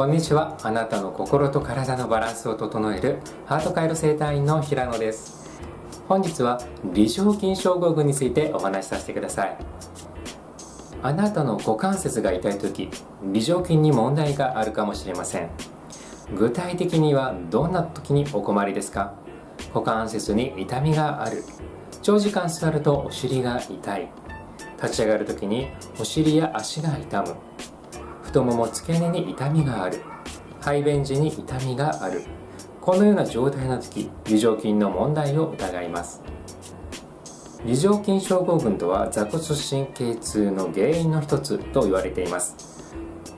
こんにちは。あなたの心と体のバランスを整えるハートカイロ生態院の平野です。本日は微状筋症候群についてお話しさせてください。あなたの股関節が痛い時微状筋に問題があるかもしれません。具体的にはどんな時にお困りですか？股関節に痛みがある。長時間座るとお尻が痛い。立ち上がる時にお尻や足が痛む。太もも付け根に痛みがある。排便時に痛みがある。このような状態の時梨状筋の問題を疑います。梨状筋症候群とは座骨神経痛の原因の一つと言われています。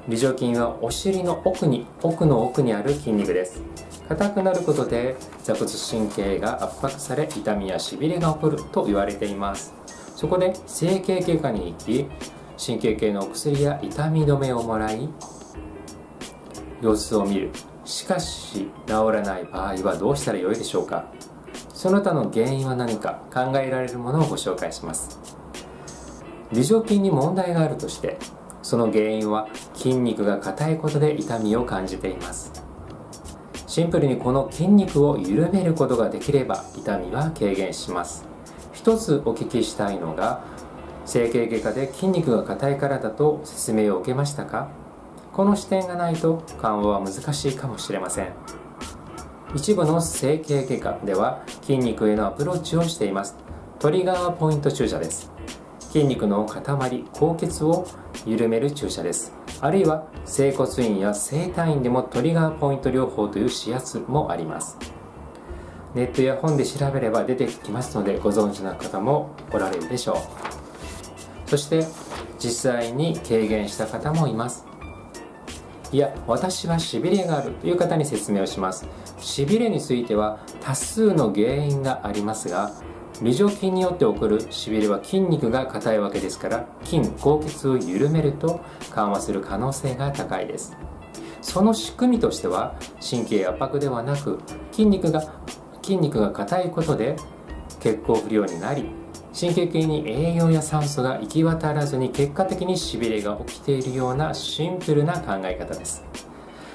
梨状筋はお尻の奥に奥の奥にある筋肉です。硬くなることで座骨神経が圧迫され痛みやしびれが起こると言われています。そこで整形外科に行き神経系のお薬や痛み止めをもらい様子を見る。しかし治らない場合はどうしたらよいでしょうか。その他の原因は何か考えられるものをご紹介します。微状筋に問題があるとしてその原因は筋肉が硬いことで痛みを感じています。シンプルにこの筋肉を緩めることができれば痛みは軽減します。一つお聞きしたいのが整形外科で筋肉が硬いからだと説明を受けましたか？この視点がないと緩和は難しいかもしれません。一部の整形外科では筋肉へのアプローチをしています。トリガーポイント注射です。筋肉の塊高血を緩める注射です。あるいは整骨院や整体院でもトリガーポイント療法という指圧もあります。ネットや本で調べれば出てきますのでご存知の方もおられるでしょう。そして実際に軽減した方もいます。いや私はしびれがあるという方に説明をします。しびれについては多数の原因がありますが微状筋によって起こるしびれは筋肉が硬いわけですから筋高血を緩めると緩和する可能性が高いです。その仕組みとしては神経圧迫ではなく筋肉が筋肉が硬いことで血行不良になり神経系に栄養や酸素が行き渡らずに結果的にしびれが起きているようなシンプルな考え方です。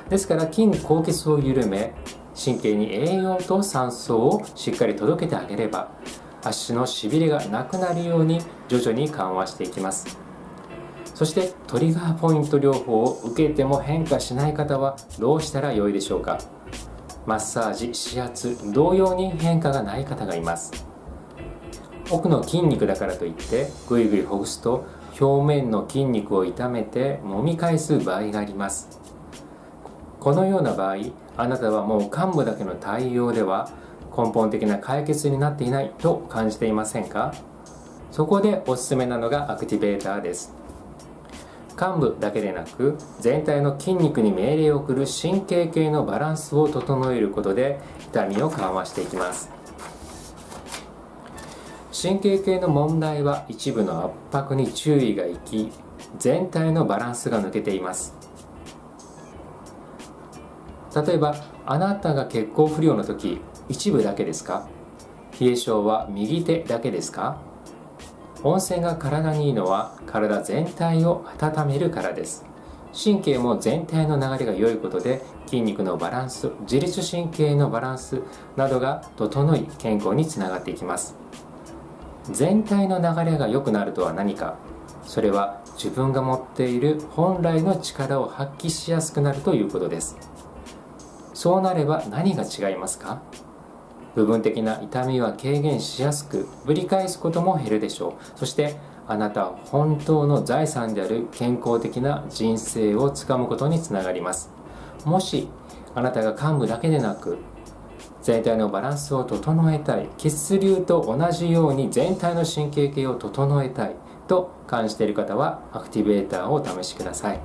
ですから筋高血を緩め神経に栄養と酸素をしっかり届けてあげれば足のしびれがなくなるように徐々に緩和していきます。そしてトリガーポイント療法を受けても変化しない方はどうしたらよいでしょうか？マッサージ指圧同様に変化がない方がいます。奥の筋肉だからといってぐいぐいほぐすと表面の筋肉を痛めて揉み返す場合があります。このような場合あなたはもう患部だけの対応では根本的な解決になっていないと感じていませんか？そこでおすすめなのがアクティベーターです。患部だけでなく全体の筋肉に命令を送る神経系のバランスを整えることで痛みを緩和していきます。神経系の問題は一部の圧迫に注意がいき全体のバランスが抜けています。例えばあなたが血行不良の時一部だけですか？冷え性は右手だけですか？温泉が体にいいのは体全体を温めるからです。神経も全体の流れが良いことで筋肉のバランス自律神経のバランスなどが整い健康につながっていきます。全体の流れが良くなるとは何かそれは自分が持っている本来の力を発揮しやすくなるということです。そうなれば何が違いますか？部分的な痛みは軽減しやすくぶり返すことも減るでしょう。そしてあなた本当の財産である健康的な人生をつかむことにつながります。もしあなたが幹部だけでなく全体のバランスを整えたい。血流と同じように全体の神経系を整えたいと感じている方はアクティベーターをお試しください。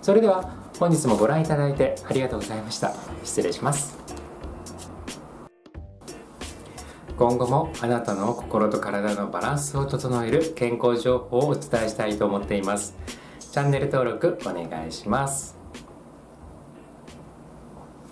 それでは本日もご覧いただいてありがとうございました。失礼します。今後もあなたの心と体のバランスを整える健康情報をお伝えしたいと思っています。チャンネル登録お願いします。